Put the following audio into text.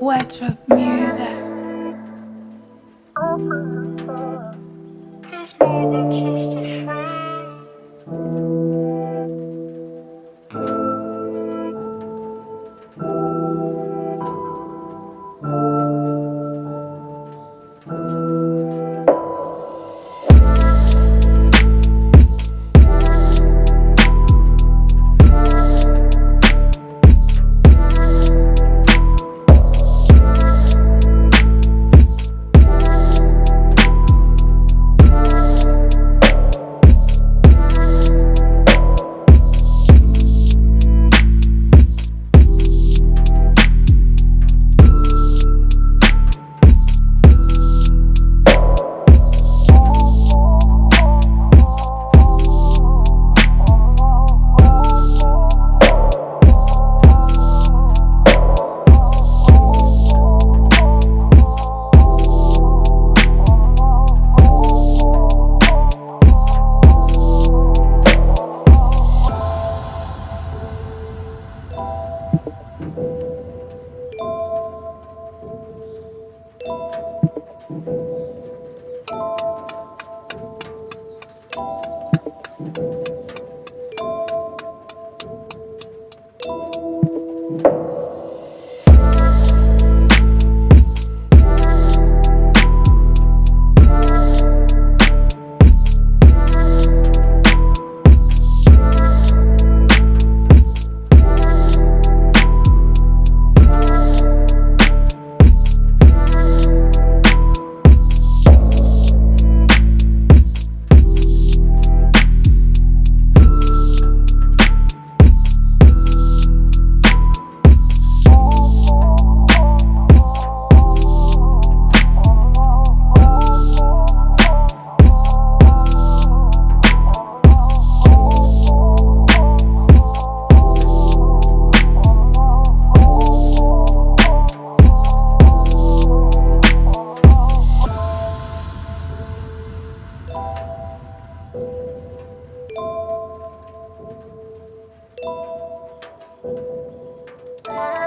Wet Drop Music. Yeah.